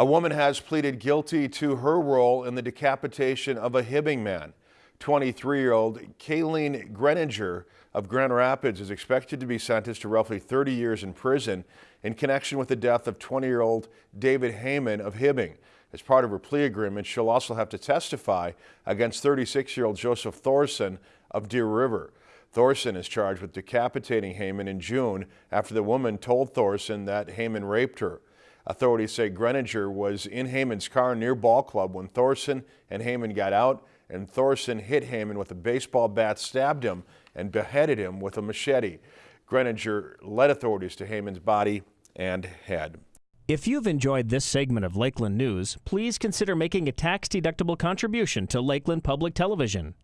A woman has pleaded guilty to her role in the decapitation of a Hibbing man. 23-year-old Kayleen Greninger of Grand Rapids is expected to be sentenced to roughly 30 years in prison in connection with the death of 20-year-old David Heyman of Hibbing. As part of her plea agreement, she'll also have to testify against 36-year-old Joseph Thorson of Deer River. Thorson is charged with decapitating Heyman in June after the woman told Thorson that Heyman raped her. Authorities say Greninger was in Heyman's car near Ball Club when Thorson and Heyman got out and Thorson hit Heyman with a baseball bat, stabbed him, and beheaded him with a machete. Greninger led authorities to Heyman's body and head. If you've enjoyed this segment of Lakeland News, please consider making a tax-deductible contribution to Lakeland Public Television.